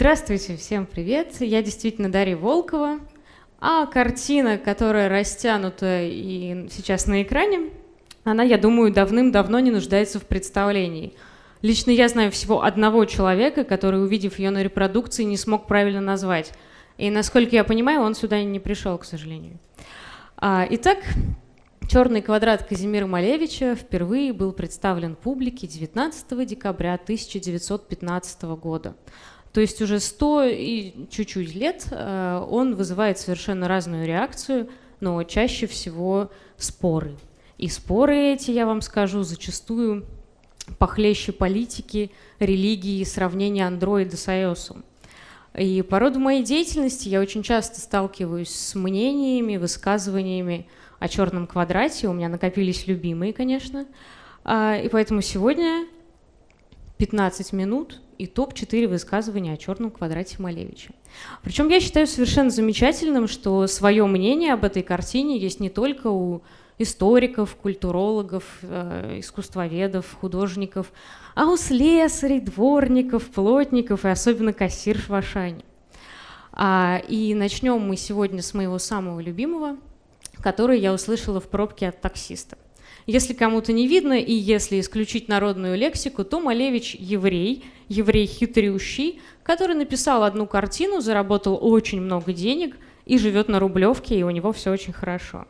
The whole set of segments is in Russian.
Здравствуйте, всем привет. Я действительно Дарья Волкова. А картина, которая растянута и сейчас на экране, она, я думаю, давным-давно не нуждается в представлении. Лично я знаю всего одного человека, который, увидев ее на репродукции, не смог правильно назвать. И, насколько я понимаю, он сюда не пришел, к сожалению. А, итак, Черный квадрат Казимира Малевича впервые был представлен публике 19 декабря 1915 года. То есть уже 100 и чуть-чуть лет э, он вызывает совершенно разную реакцию, но чаще всего споры. И споры эти, я вам скажу, зачастую похлеще политики, религии и сравнения андроида с iOS. И по роду моей деятельности я очень часто сталкиваюсь с мнениями, высказываниями о черном квадрате. У меня накопились любимые, конечно. А, и поэтому сегодня 15 минут и топ-4 высказывания о черном квадрате Малевича. Причем я считаю совершенно замечательным, что свое мнение об этой картине есть не только у историков, культурологов, э, искусствоведов, художников, а у слесарей, дворников, плотников и особенно кассирш в Ашане. А, и начнем мы сегодня с моего самого любимого, который я услышала в пробке от таксиста. Если кому-то не видно, и если исключить народную лексику, то Малевич еврей, еврей хитрющий, который написал одну картину, заработал очень много денег и живет на Рублевке, и у него все очень хорошо.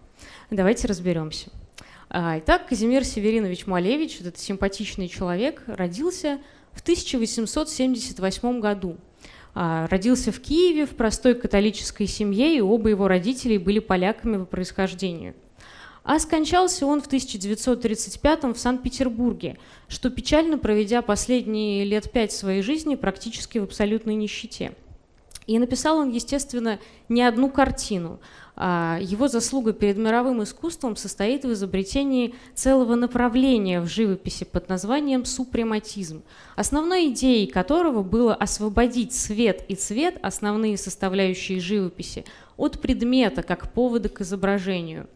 Давайте разберемся. А, итак, Казимир Северинович Малевич, этот симпатичный человек, родился в 1878 году. А, родился в Киеве в простой католической семье, и оба его родителей были поляками по происхождению. А скончался он в 1935 в Санкт-Петербурге, что печально проведя последние лет пять своей жизни практически в абсолютной нищете. И написал он, естественно, не одну картину. А, его заслуга перед мировым искусством состоит в изобретении целого направления в живописи под названием супрематизм, основной идеей которого было освободить свет и цвет, основные составляющие живописи, от предмета как повода к изображению.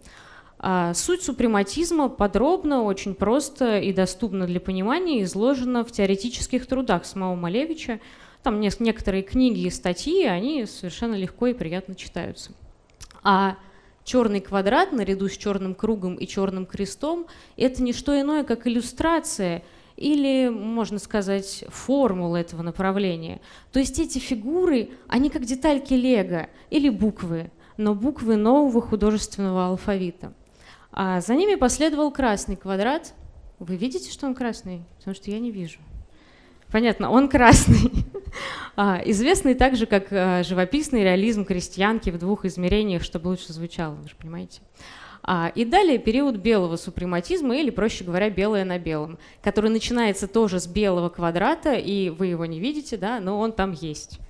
А, суть супрематизма подробно, очень просто и доступно для понимания изложена в теоретических трудах самого Малевича, там некоторые книги и статьи, они совершенно легко и приятно читаются. А черный квадрат наряду с черным кругом и черным крестом – это не что иное, как иллюстрация или, можно сказать, формула этого направления. То есть эти фигуры, они как детальки лего или буквы, но буквы нового художественного алфавита. А за ними последовал красный квадрат. Вы видите, что он красный? Потому что я не вижу. Понятно, он красный. а, известный также как а, живописный реализм крестьянки в двух измерениях, чтобы лучше звучало, вы же понимаете. А, и далее период белого супрематизма, или, проще говоря, белое на белом, который начинается тоже с белого квадрата, и вы его не видите, да, но он там есть.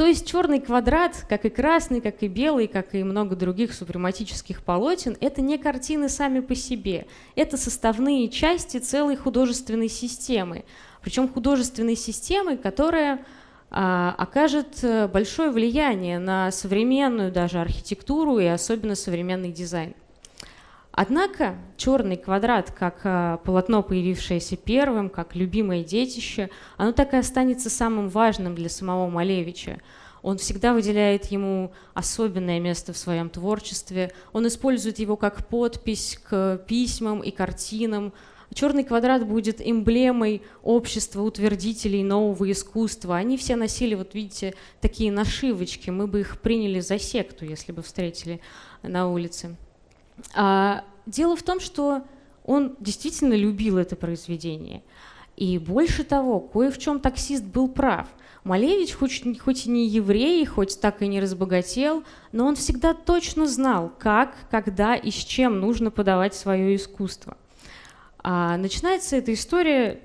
То есть черный квадрат, как и красный, как и белый, как и много других супрематических полотен, это не картины сами по себе, это составные части целой художественной системы. Причем художественной системы, которая а, окажет э, большое влияние на современную даже архитектуру и особенно современный дизайн. Однако черный квадрат, как а, полотно, появившееся первым, как любимое детище, оно так и останется самым важным для самого Малевича. Он всегда выделяет ему особенное место в своем творчестве. Он использует его как подпись к письмам и картинам. Черный квадрат будет эмблемой общества утвердителей нового искусства. Они все носили, вот видите, такие нашивочки. Мы бы их приняли за секту, если бы встретили на улице. А, дело в том, что он действительно любил это произведение. И больше того, кое в чем таксист был прав. Малевич, хоть, хоть и не еврей, хоть так и не разбогател, но он всегда точно знал, как, когда и с чем нужно подавать свое искусство. А начинается эта история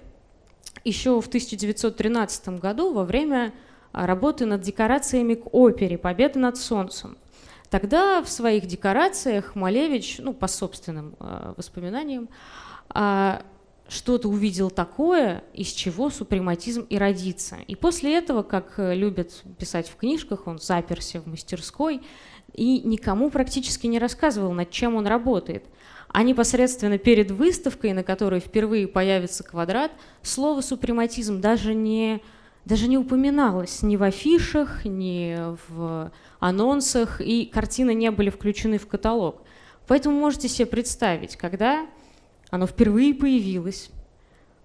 еще в 1913 году во время работы над декорациями к опере «Победа над солнцем». Тогда в своих декорациях Малевич, ну, по собственным э, воспоминаниям, э, что-то увидел такое, из чего супрематизм и родится. И после этого, как любят писать в книжках, он заперся в мастерской и никому практически не рассказывал, над чем он работает. А непосредственно перед выставкой, на которой впервые появится квадрат, слово «супрематизм» даже не даже не упоминалось ни в афишах, ни в анонсах, и картины не были включены в каталог. Поэтому можете себе представить, когда оно впервые появилось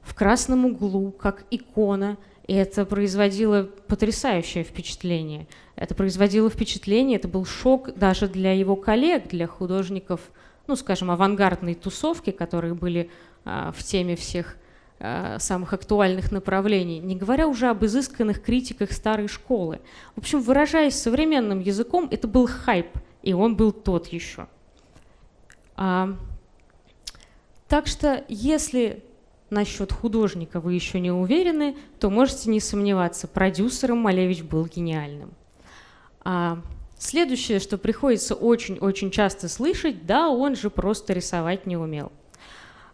в красном углу, как икона, и это производило потрясающее впечатление. Это производило впечатление, это был шок даже для его коллег, для художников, ну, скажем, авангардной тусовки, которые были а, в теме всех самых актуальных направлений, не говоря уже об изысканных критиках старой школы. В общем, выражаясь современным языком, это был хайп, и он был тот еще. А, так что, если насчет художника вы еще не уверены, то можете не сомневаться, продюсером Малевич был гениальным. А следующее, что приходится очень-очень часто слышать, да, он же просто рисовать не умел.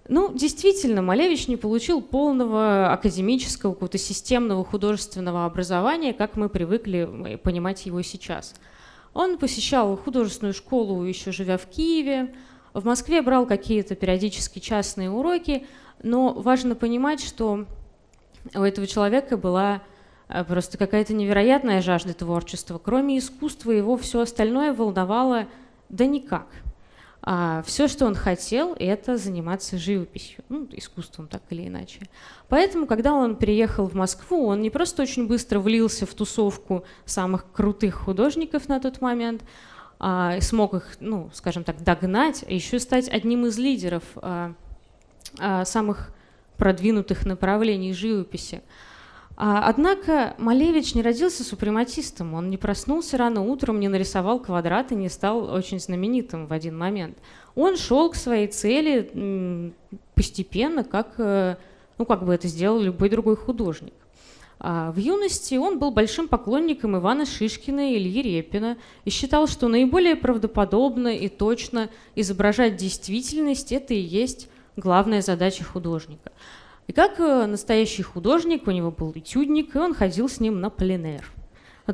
Ну, действительно, Малевич не получил полного академического, какого-то системного художественного образования, как мы привыкли понимать его сейчас. Он посещал художественную школу, еще живя в Киеве, в Москве брал какие-то периодически частные уроки, но важно понимать, что у этого человека была э, просто какая-то невероятная жажда творчества. Кроме искусства его все остальное волновало да никак. А все, что он хотел, это заниматься живописью, ну, искусством так или иначе. Поэтому, когда он приехал в Москву, он не просто очень быстро влился в тусовку самых крутых художников на тот момент, а, смог их, ну, скажем так, догнать, а еще стать одним из лидеров а, а, самых продвинутых направлений живописи. А, однако Малевич не родился супрематистом, он не проснулся рано утром, не нарисовал квадрат и не стал очень знаменитым в один момент. Он шел к своей цели постепенно, как, э, ну, как бы это сделал любой другой художник. А в юности он был большим поклонником Ивана Шишкина и Ильи Репина и считал, что наиболее правдоподобно и точно изображать действительность – это и есть главная задача художника. И как э, настоящий художник, у него был этюдник, и он ходил с ним на пленэр,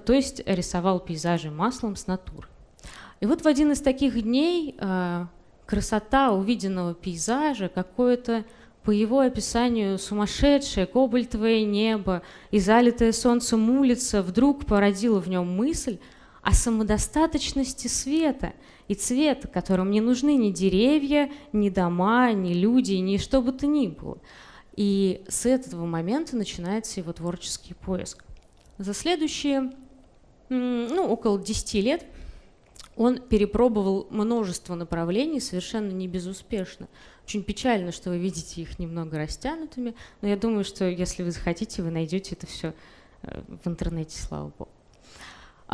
то есть рисовал пейзажи маслом с натуры. И вот в один из таких дней э, красота увиденного пейзажа, какое-то по его описанию сумасшедшее кобальтовое небо и залитая солнцем улица вдруг породила в нем мысль о самодостаточности света и цвета, которым не нужны ни деревья, ни дома, ни люди, ни что бы то ни было. И с этого момента начинается его творческий поиск. За следующие ну, около 10 лет он перепробовал множество направлений совершенно не безуспешно. Очень печально, что вы видите их немного растянутыми, но я думаю, что если вы захотите, вы найдете это все э, в интернете, слава богу.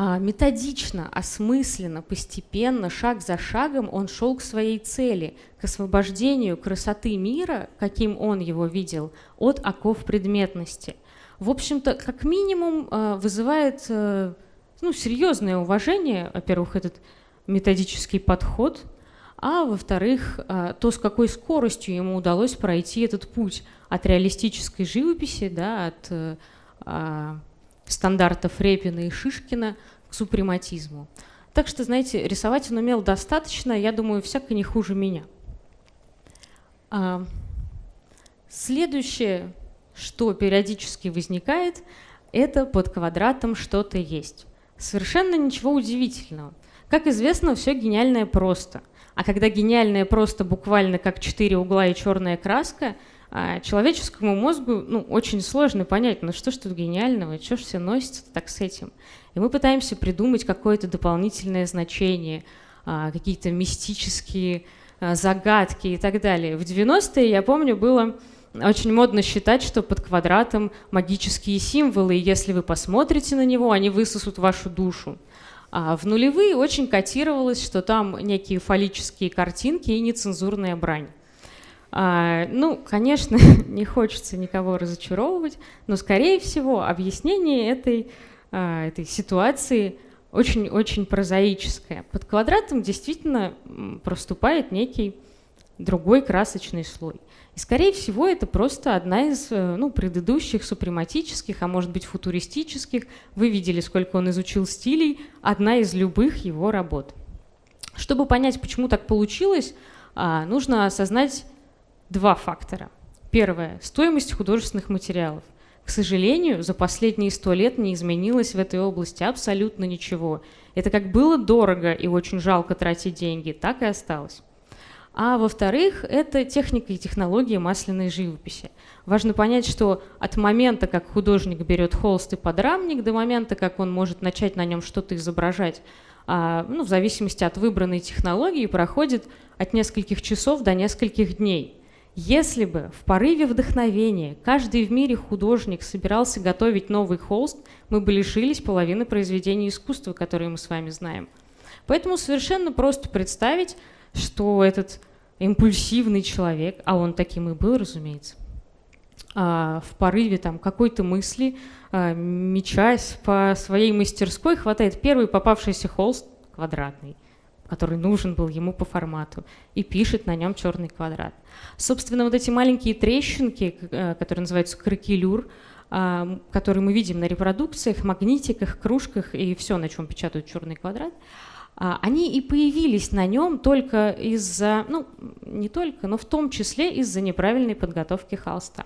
А, методично, осмысленно, постепенно, шаг за шагом он шел к своей цели, к освобождению красоты мира, каким он его видел, от оков предметности. В общем-то, как минимум э, вызывает э, ну, серьезное уважение, во-первых, этот методический подход – а во-вторых, а, то, с какой скоростью ему удалось пройти этот путь от реалистической живописи, да, от э, а, стандартов Репина и Шишкина к супрематизму. Так что, знаете, рисовать он умел достаточно, я думаю, всяко не хуже меня. А, следующее, что периодически возникает, это под квадратом что-то есть. Совершенно ничего удивительного. Как известно, все гениальное просто – а когда гениальное просто буквально как четыре угла и черная краска, а, человеческому мозгу ну, очень сложно понять, ну что ж тут гениального, что ж все носится так с этим. И мы пытаемся придумать какое-то дополнительное значение, а, какие-то мистические а, загадки и так далее. В 90-е, я помню, было очень модно считать, что под квадратом магические символы, и если вы посмотрите на него, они высосут вашу душу. А в нулевые очень котировалось, что там некие фаллические картинки и нецензурная брань. А, ну, конечно, не хочется никого разочаровывать, но, скорее всего, объяснение этой, а, этой ситуации очень-очень прозаическое. Под квадратом действительно проступает некий другой красочный слой. И, скорее всего, это просто одна из э, ну, предыдущих супрематических, а может быть футуристических. Вы видели, сколько он изучил стилей. Одна из любых его работ. Чтобы понять, почему так получилось, а, нужно осознать два фактора. Первое – стоимость художественных материалов. К сожалению, за последние сто лет не изменилось в этой области абсолютно ничего. Это как было дорого и очень жалко тратить деньги, так и осталось. А во-вторых, это техника и технология масляной живописи. Важно понять, что от момента, как художник берет холст и подрамник, до момента, как он может начать на нем что-то изображать, а, ну, в зависимости от выбранной технологии, проходит от нескольких часов до нескольких дней. Если бы в порыве вдохновения каждый в мире художник собирался готовить новый холст, мы бы лишились половины произведений искусства, которые мы с вами знаем. Поэтому совершенно просто представить, что этот импульсивный человек, а он таким и был, разумеется, а, в порыве там какой-то мысли, а, мечась по своей мастерской, хватает первый попавшийся холст квадратный – который нужен был ему по формату, и пишет на нем черный квадрат. Собственно, вот эти маленькие трещинки, э, которые называются кракелюр, а, которые мы видим на репродукциях, магнитиках, кружках и все, на чем печатают черный квадрат, а, они и появились на нем только из-за, ну, не только, но в том числе из-за неправильной подготовки холста.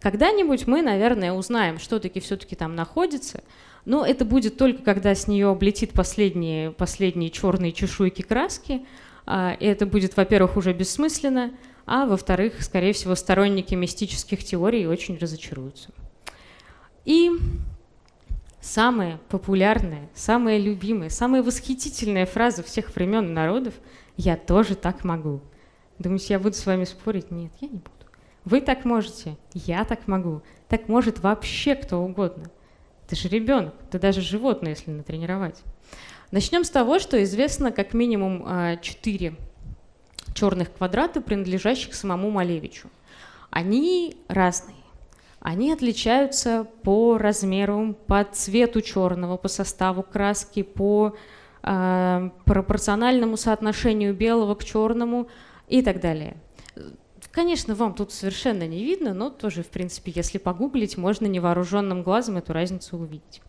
Когда-нибудь мы, наверное, узнаем, что таки все-таки там находится, но это будет только когда с нее облетит последние, последние черные чешуйки краски. А, и это будет, во-первых, уже бессмысленно, а во-вторых, скорее всего, сторонники мистических теорий очень разочаруются. И самая популярная, самая любимая, самая восхитительная фраза всех времен и народов «Я тоже так могу». Думаете, я буду с вами спорить? Нет, я не буду. Вы так можете, я так могу, так может вообще кто угодно – ты же ребенок, ты даже животное, если натренировать. Начнем с того, что известно как минимум а, четыре черных квадрата, принадлежащих самому Малевичу. Они разные. Они отличаются по размеру, по цвету черного, по составу краски, по э, пропорциональному соотношению белого к черному и так далее. Конечно, вам тут совершенно не видно, но тоже, в принципе, если погуглить, можно невооруженным глазом эту разницу увидеть.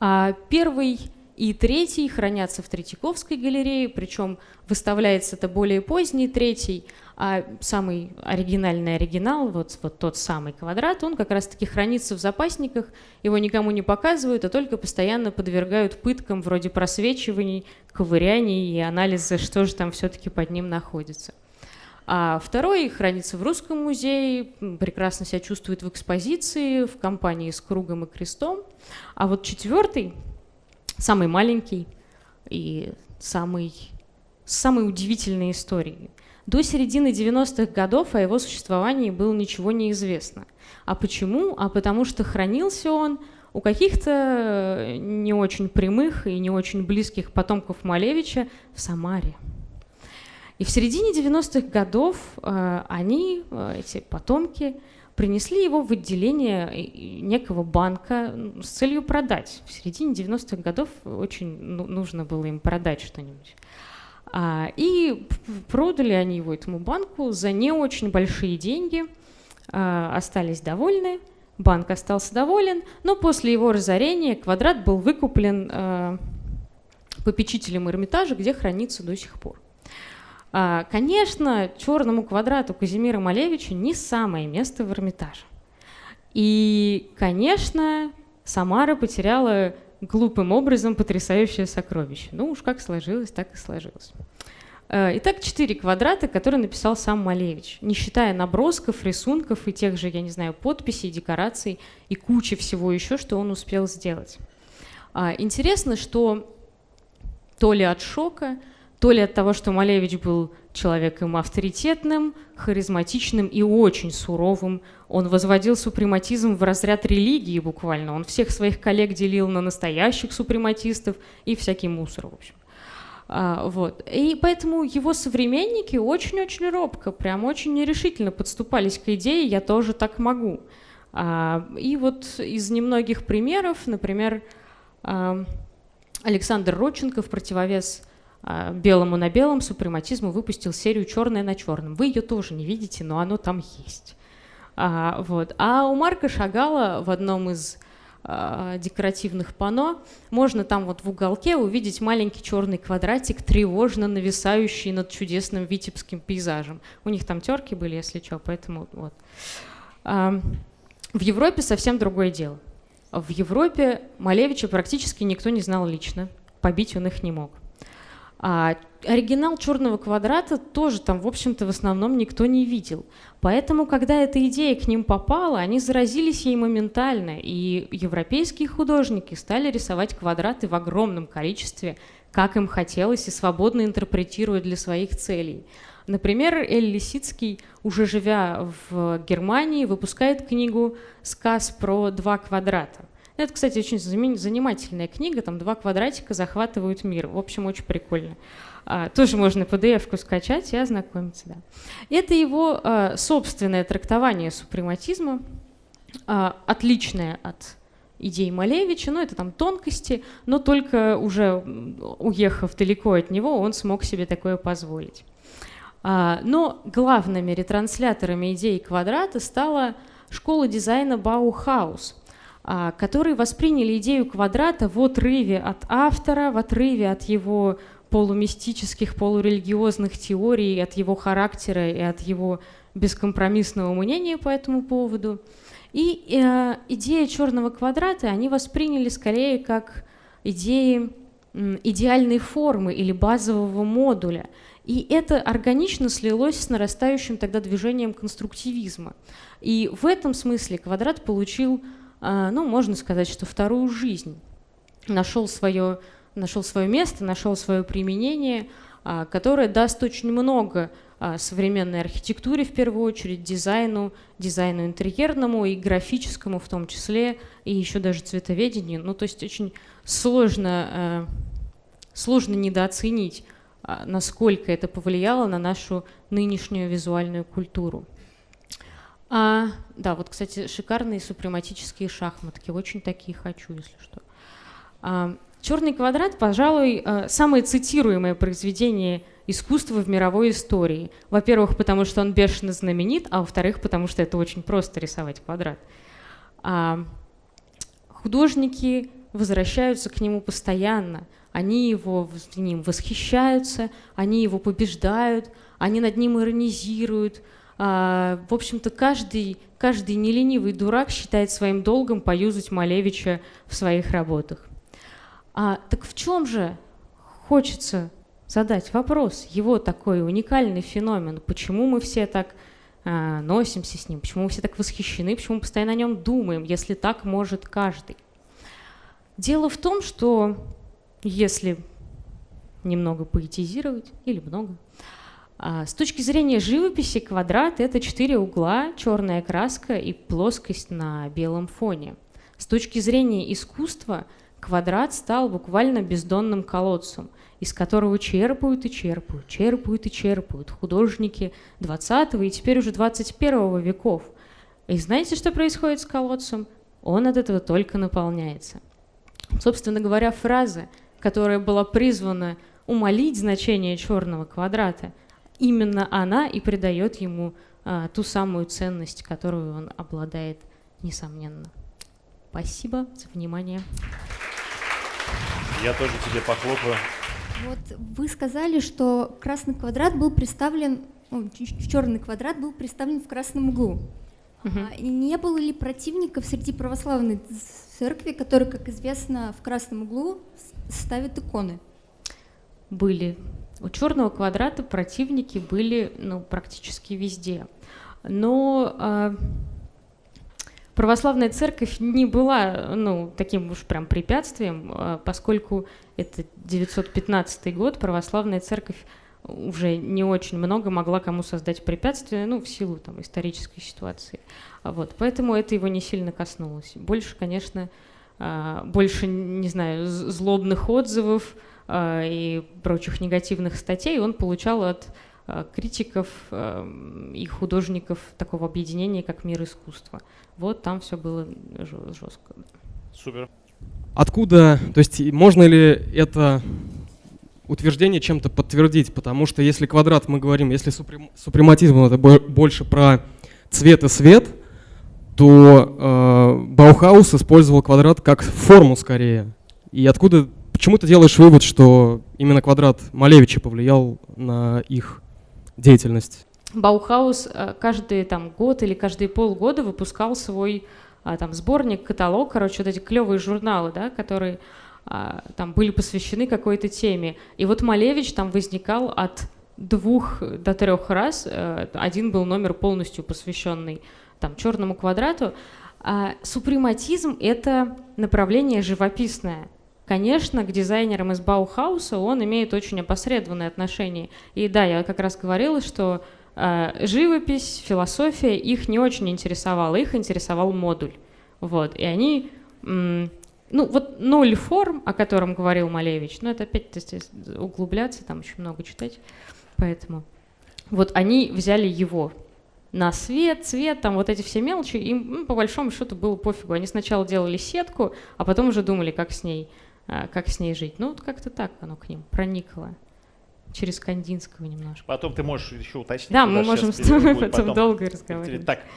А первый и третий хранятся в Третьяковской галерее, причем выставляется это более поздний третий, а самый оригинальный оригинал, вот, вот тот самый квадрат, он как раз-таки хранится в запасниках, его никому не показывают, а только постоянно подвергают пыткам вроде просвечиваний, ковыряний и анализа, что же там все-таки под ним находится. А второй хранится в Русском музее, прекрасно себя чувствует в экспозиции, в компании с кругом и крестом. А вот четвертый, самый маленький и самый, самой удивительной историей. До середины 90-х годов о его существовании было ничего не известно. А почему? А потому что хранился он у каких-то не очень прямых и не очень близких потомков Малевича в Самаре. И в середине 90-х годов э, они, э, эти потомки, принесли его в отделение э, некого банка с целью продать. В середине 90-х годов очень ну, нужно было им продать что-нибудь. А, и продали они его этому банку за не очень большие деньги, остались довольны, банк остался доволен, но после его разорения квадрат был выкуплен попечителем Эрмитажа, где хранится до сих пор. А, конечно, черному квадрату Казимира Малевича не самое место в Эрмитаже. И, конечно, Самара потеряла глупым образом потрясающее сокровище. Ну уж как сложилось, так и сложилось. А, итак, четыре квадрата, которые написал сам Малевич, не считая набросков, рисунков и тех же, я не знаю, подписей, декораций и кучи всего еще, что он успел сделать. А, интересно, что то ли от шока, то ли от того, что Малевич был человеком авторитетным, харизматичным и очень суровым. Он возводил супрематизм в разряд религии буквально. Он всех своих коллег делил на настоящих супрематистов и всякий мусор, в общем. А, вот. И поэтому его современники очень-очень робко, прям очень нерешительно подступались к идее «я тоже так могу». А, и вот из немногих примеров, например, а, Александр Родченко в противовес белому на белом супрематизму выпустил серию «Черное на черном». Вы ее тоже не видите, но оно там есть. А, вот. а у Марка Шагала в одном из а, декоративных панно можно там вот в уголке увидеть маленький черный квадратик, тревожно нависающий над чудесным витебским пейзажем. У них там терки были, если что, поэтому вот. А, В Европе совсем другое дело. В Европе Малевича практически никто не знал лично, побить он их не мог. А оригинал черного квадрата тоже там, в общем-то, в основном никто не видел. Поэтому, когда эта идея к ним попала, они заразились ей моментально, и европейские художники стали рисовать квадраты в огромном количестве, как им хотелось, и свободно интерпретируя для своих целей. Например, Эль Лисицкий, уже живя в Германии, выпускает книгу «Сказ про два квадрата». Это, кстати, очень занимательная книга, там два квадратика захватывают мир. В общем, очень прикольно. А, тоже можно PDF-ку скачать и ознакомиться. Да. Это его а, собственное трактование супрематизма, а, отличное от идей Малевича, ну это там тонкости, но только уже уехав далеко от него, он смог себе такое позволить. Но главными ретрансляторами идеи квадрата стала школа дизайна Баухаус – которые восприняли идею квадрата в отрыве от автора, в отрыве от его полумистических, полурелигиозных теорий, от его характера и от его бескомпромиссного мнения по этому поводу. И э, идея черного квадрата они восприняли скорее как идеи идеальной формы или базового модуля. И это органично слилось с нарастающим тогда движением конструктивизма. И в этом смысле квадрат получил а, ну, можно сказать, что вторую жизнь. Нашел свое, нашел свое место, нашел свое применение, а, которое даст очень много а, современной архитектуре, в первую очередь, дизайну, дизайну интерьерному и графическому в том числе, и еще даже цветоведению. Ну, то есть очень сложно, сложно недооценить, насколько это повлияло на нашу нынешнюю визуальную культуру. А, да, вот, кстати, шикарные супрематические шахматки. Очень такие хочу, если что. А, «Черный квадрат», пожалуй, а, самое цитируемое произведение искусства в мировой истории. Во-первых, потому что он бешено знаменит, а во-вторых, потому что это очень просто рисовать квадрат. А, художники возвращаются к нему постоянно. Они его ним восхищаются, они его побеждают, они над ним иронизируют – а, в общем-то, каждый, каждый неленивый дурак считает своим долгом поюзать Малевича в своих работах. А, так в чем же хочется задать вопрос? Его такой уникальный феномен. Почему мы все так а, носимся с ним? Почему мы все так восхищены? Почему мы постоянно о нем думаем, если так может каждый? Дело в том, что если немного поэтизировать, или много, с точки зрения живописи квадрат — это четыре угла, черная краска и плоскость на белом фоне. С точки зрения искусства квадрат стал буквально бездонным колодцем, из которого черпают и черпают, черпают и черпают художники 20 и теперь уже 21 веков. И знаете, что происходит с колодцем? Он от этого только наполняется. Собственно говоря, фраза, которая была призвана умолить значение черного квадрата — именно она и придает ему а, ту самую ценность, которую он обладает, несомненно. Спасибо за внимание. Я тоже тебе похлопаю. Вот вы сказали, что красный квадрат был представлен, ну, черный квадрат был представлен в красном углу. Угу. А, не было ли противников среди православной церкви, которые, как известно, в красном углу ставят иконы? Были. У черного квадрата противники были ну, практически везде. Но э, православная церковь не была ну, таким уж прям препятствием, э, поскольку это 915 год, православная церковь уже не очень много могла кому создать препятствия, ну, в силу там исторической ситуации. Вот, поэтому это его не сильно коснулось. Больше, конечно, э, больше, не знаю, злобных отзывов, и прочих негативных статей он получал от э, критиков э, и художников такого объединения, как «Мир искусства». Вот там все было жестко. Супер. Откуда, то есть можно ли это утверждение чем-то подтвердить? Потому что если квадрат, мы говорим, если супрем, супрематизм это больше про цвет и свет, то э, Баухаус использовал квадрат как форму скорее. И откуда Почему ты делаешь вывод, что именно квадрат Малевича повлиял на их деятельность? Баухаус э, каждый там год или каждые полгода выпускал свой а, там сборник, каталог, короче, вот эти клевые журналы, да, которые а, там были посвящены какой-то теме. И вот Малевич там возникал от двух до трех раз. Э, один был номер полностью посвященный там черному квадрату. А супрематизм — это направление живописное. Конечно, к дизайнерам из Баухауса он имеет очень опосредованное отношение. И да, я как раз говорила, что э, живопись, философия их не очень интересовала, их интересовал модуль. Вот, и они, ну вот ноль форм, о котором говорил Малевич, ну это опять есть, углубляться, там очень много читать, поэтому вот они взяли его на свет, цвет, там вот эти все мелочи, им ну, по большому счету было пофигу. Они сначала делали сетку, а потом уже думали, как с ней, как с ней жить. Ну вот как-то так оно к ним проникло. Через Кандинского немножко. Потом ты можешь еще уточнить. Да, мы можем с тобой потом потом. долго разговаривать. Так,